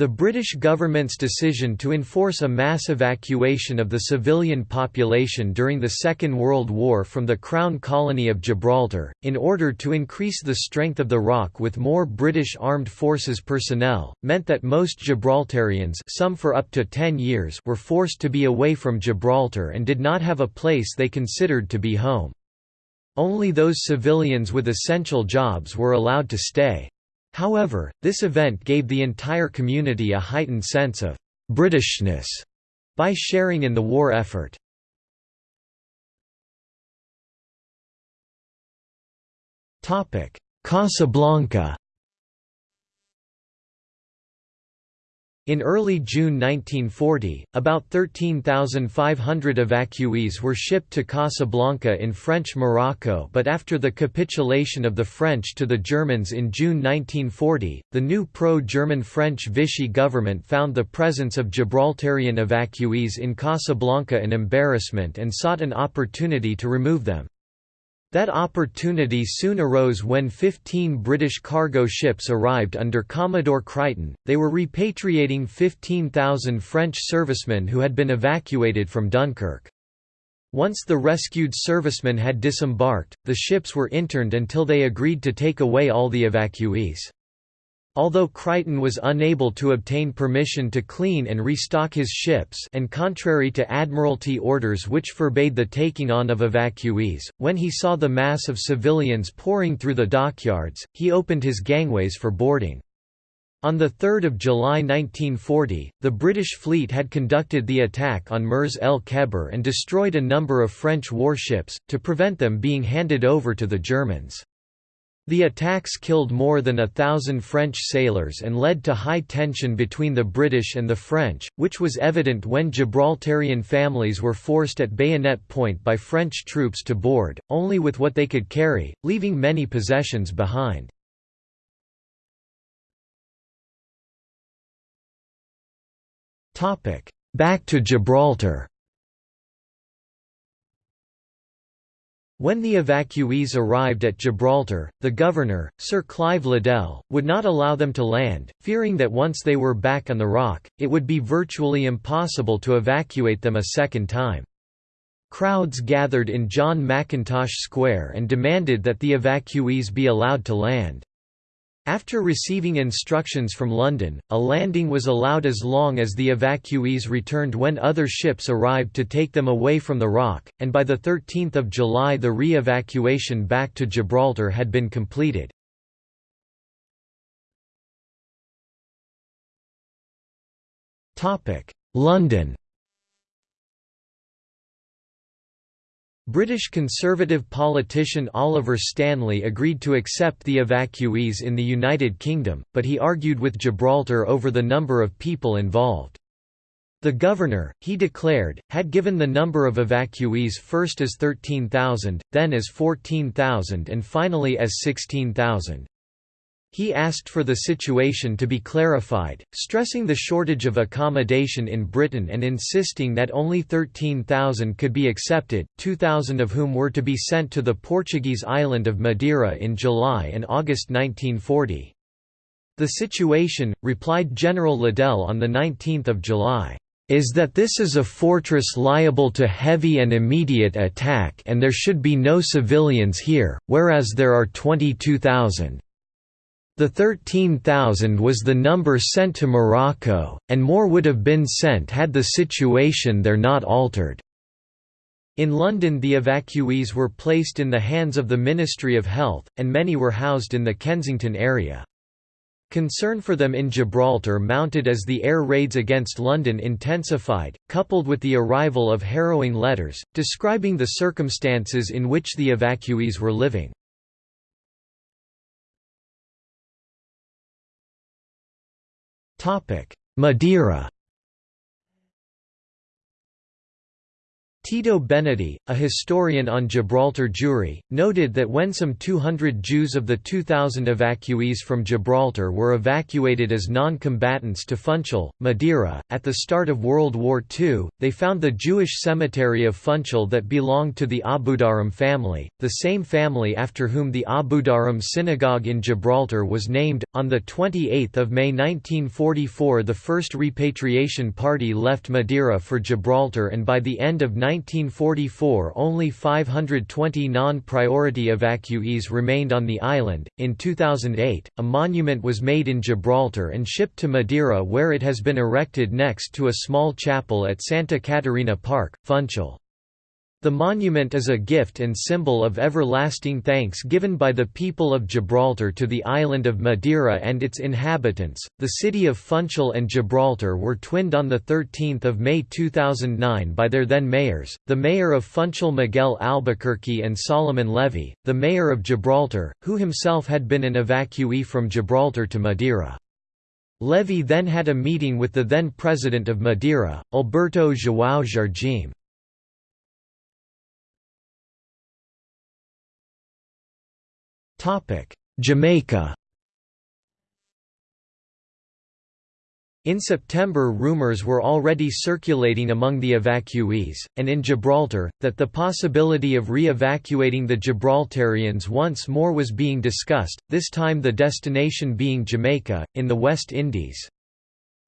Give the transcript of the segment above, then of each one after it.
The British government's decision to enforce a mass evacuation of the civilian population during the Second World War from the Crown Colony of Gibraltar, in order to increase the strength of the Rock with more British Armed Forces personnel, meant that most Gibraltarians some for up to 10 years were forced to be away from Gibraltar and did not have a place they considered to be home. Only those civilians with essential jobs were allowed to stay. However, this event gave the entire community a heightened sense of «Britishness» by sharing in the war effort. Casablanca In early June 1940, about 13,500 evacuees were shipped to Casablanca in French Morocco but after the capitulation of the French to the Germans in June 1940, the new pro-German French Vichy government found the presence of Gibraltarian evacuees in Casablanca an embarrassment and sought an opportunity to remove them. That opportunity soon arose when 15 British cargo ships arrived under Commodore Crichton, they were repatriating 15,000 French servicemen who had been evacuated from Dunkirk. Once the rescued servicemen had disembarked, the ships were interned until they agreed to take away all the evacuees. Although Crichton was unable to obtain permission to clean and restock his ships and contrary to Admiralty orders which forbade the taking on of evacuees, when he saw the mass of civilians pouring through the dockyards, he opened his gangways for boarding. On 3 July 1940, the British fleet had conducted the attack on Mers el Kebir and destroyed a number of French warships, to prevent them being handed over to the Germans. The attacks killed more than a thousand French sailors and led to high tension between the British and the French, which was evident when Gibraltarian families were forced at bayonet point by French troops to board, only with what they could carry, leaving many possessions behind. Back to Gibraltar When the evacuees arrived at Gibraltar, the governor, Sir Clive Liddell, would not allow them to land, fearing that once they were back on the rock, it would be virtually impossible to evacuate them a second time. Crowds gathered in John Mackintosh Square and demanded that the evacuees be allowed to land. After receiving instructions from London, a landing was allowed as long as the evacuees returned when other ships arrived to take them away from the rock, and by 13 July the re-evacuation back to Gibraltar had been completed. London British Conservative politician Oliver Stanley agreed to accept the evacuees in the United Kingdom, but he argued with Gibraltar over the number of people involved. The governor, he declared, had given the number of evacuees first as 13,000, then as 14,000 and finally as 16,000. He asked for the situation to be clarified, stressing the shortage of accommodation in Britain and insisting that only 13,000 could be accepted, 2,000 of whom were to be sent to the Portuguese island of Madeira in July and August 1940. The situation, replied General Liddell on 19 July, is that this is a fortress liable to heavy and immediate attack and there should be no civilians here, whereas there are 22,000. The 13,000 was the number sent to Morocco, and more would have been sent had the situation there not altered. In London the evacuees were placed in the hands of the Ministry of Health, and many were housed in the Kensington area. Concern for them in Gibraltar mounted as the air raids against London intensified, coupled with the arrival of harrowing letters, describing the circumstances in which the evacuees were living. Madeira Tito Benady, a historian on Gibraltar Jewry, noted that when some 200 Jews of the 2,000 evacuees from Gibraltar were evacuated as non-combatants to Funchal, Madeira, at the start of World War II, they found the Jewish cemetery of Funchal that belonged to the Abudarham family, the same family after whom the Abudarham synagogue in Gibraltar was named. On 28 May 1944 the first repatriation party left Madeira for Gibraltar and by the end of 19 1944 only 520 non-priority evacuees remained on the island. In 2008, a monument was made in Gibraltar and shipped to Madeira where it has been erected next to a small chapel at Santa Catarina Park, Funchal. The monument is a gift and symbol of everlasting thanks given by the people of Gibraltar to the island of Madeira and its inhabitants. The city of Funchal and Gibraltar were twinned on 13 May 2009 by their then mayors, the mayor of Funchal Miguel Albuquerque and Solomon Levy, the mayor of Gibraltar, who himself had been an evacuee from Gibraltar to Madeira. Levy then had a meeting with the then president of Madeira, Alberto João Jardim. Jamaica In September rumors were already circulating among the evacuees, and in Gibraltar, that the possibility of re-evacuating the Gibraltarians once more was being discussed, this time the destination being Jamaica, in the West Indies.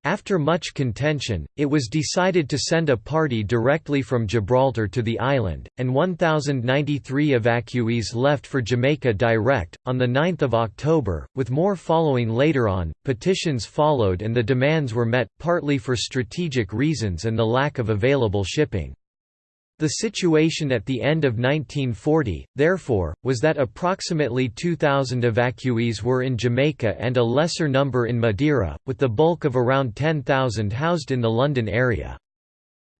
After much contention, it was decided to send a party directly from Gibraltar to the island, and 1,093 evacuees left for Jamaica direct. On 9 October, with more following later on, petitions followed and the demands were met, partly for strategic reasons and the lack of available shipping. The situation at the end of 1940, therefore, was that approximately 2,000 evacuees were in Jamaica and a lesser number in Madeira, with the bulk of around 10,000 housed in the London area.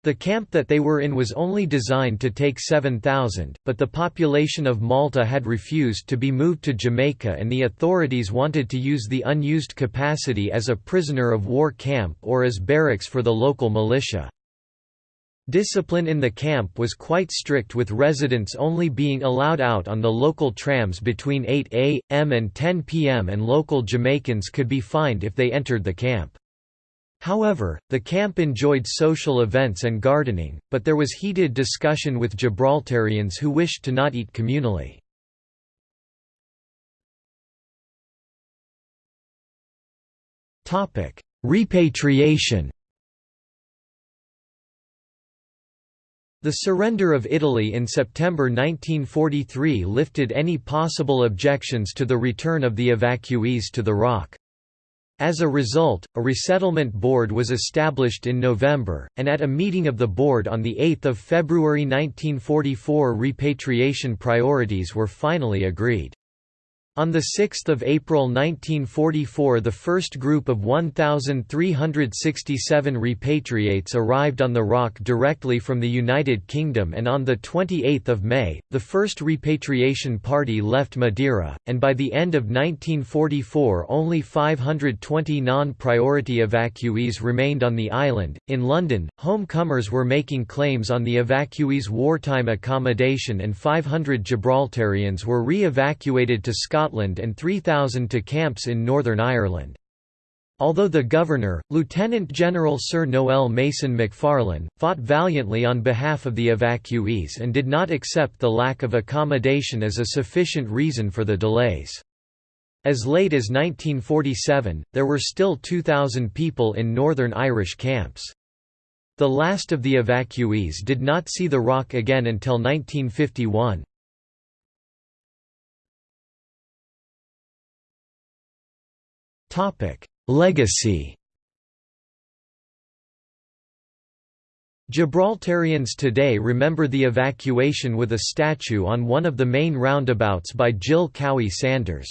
The camp that they were in was only designed to take 7,000, but the population of Malta had refused to be moved to Jamaica and the authorities wanted to use the unused capacity as a prisoner of war camp or as barracks for the local militia. Discipline in the camp was quite strict with residents only being allowed out on the local trams between 8 a.m. and 10 p.m. and local Jamaicans could be fined if they entered the camp. However, the camp enjoyed social events and gardening, but there was heated discussion with Gibraltarians who wished to not eat communally. Repatriation The surrender of Italy in September 1943 lifted any possible objections to the return of the evacuees to the Rock. As a result, a resettlement board was established in November, and at a meeting of the board on 8 February 1944 repatriation priorities were finally agreed. On 6 April 1944 the first group of 1,367 repatriates arrived on the Rock directly from the United Kingdom and on 28 May, the first repatriation party left Madeira, and by the end of 1944 only 520 non-priority evacuees remained on the island. In London, homecomers were making claims on the evacuees' wartime accommodation and 500 Gibraltarians were re-evacuated to Scotland Scotland and 3,000 to camps in Northern Ireland. Although the governor, Lieutenant General Sir Noel Mason Macfarlane, fought valiantly on behalf of the evacuees and did not accept the lack of accommodation as a sufficient reason for the delays. As late as 1947, there were still 2,000 people in Northern Irish camps. The last of the evacuees did not see the rock again until 1951. Legacy Gibraltarians today remember the evacuation with a statue on one of the main roundabouts by Jill Cowie Sanders.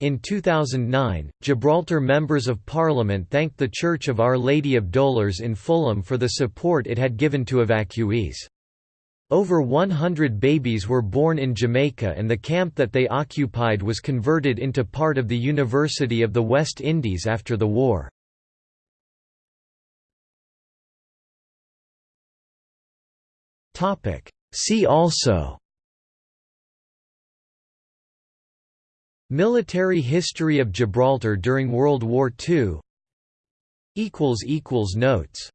In 2009, Gibraltar Members of Parliament thanked the Church of Our Lady of Dolours in Fulham for the support it had given to evacuees. Over 100 babies were born in Jamaica and the camp that they occupied was converted into part of the University of the West Indies after the war. See also Military history of Gibraltar during World War II Notes